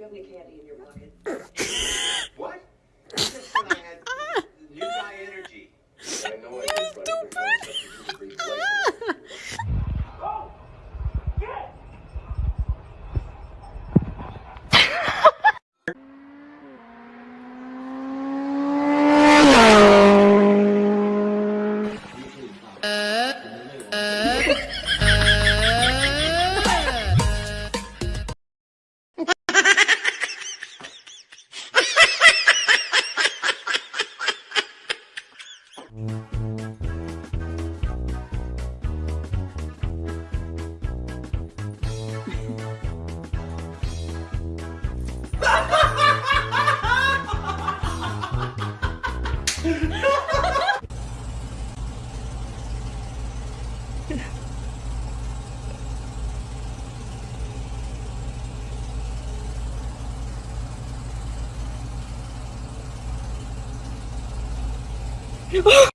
you have any candy in your pocket? Oh!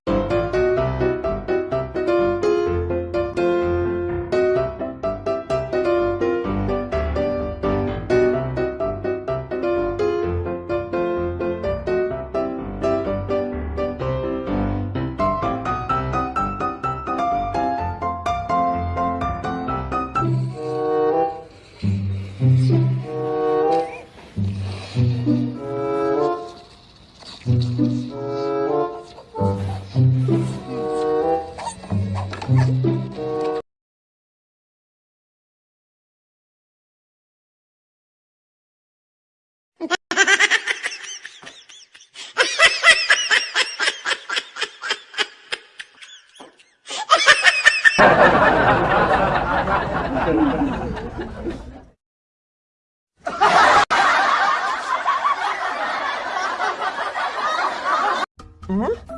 嗯。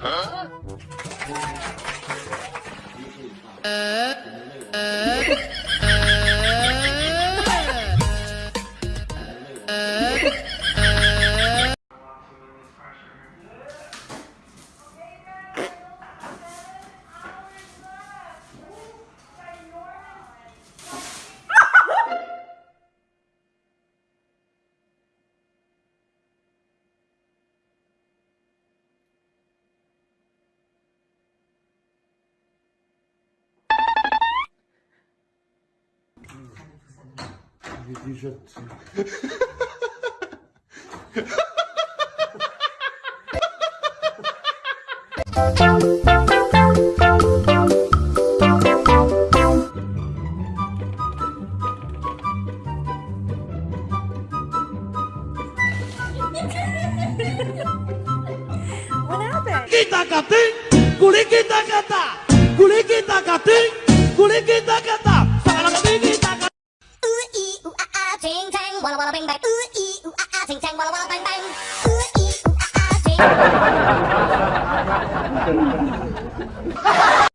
啊？呃？呃？呃？呃。Dijitsu. what happened? Kita kating, kulikita kata, kulikita kating, kulikita. Ha ha ha ha!